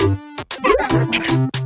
you